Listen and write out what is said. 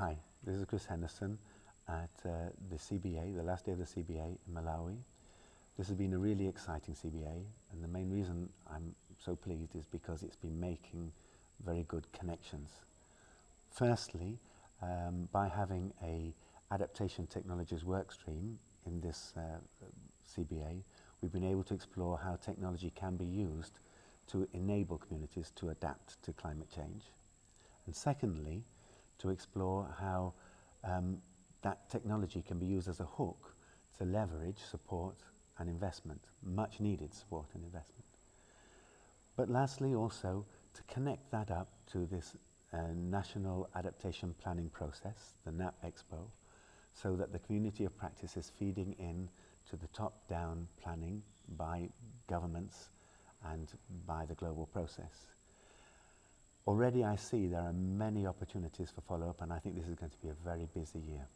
Hi, this is Chris Henderson at uh, the CBA, the last day of the CBA in Malawi. This has been a really exciting CBA and the main reason I'm so pleased is because it's been making very good connections. Firstly, um, by having a adaptation technologies workstream in this uh, CBA, we've been able to explore how technology can be used to enable communities to adapt to climate change. And secondly, to explore how um, that technology can be used as a hook to leverage support and investment, much needed support and investment. But lastly also to connect that up to this uh, national adaptation planning process, the NAP Expo, so that the community of practice is feeding in to the top-down planning by governments and by the global process. Already I see there are many opportunities for follow-up and I think this is going to be a very busy year.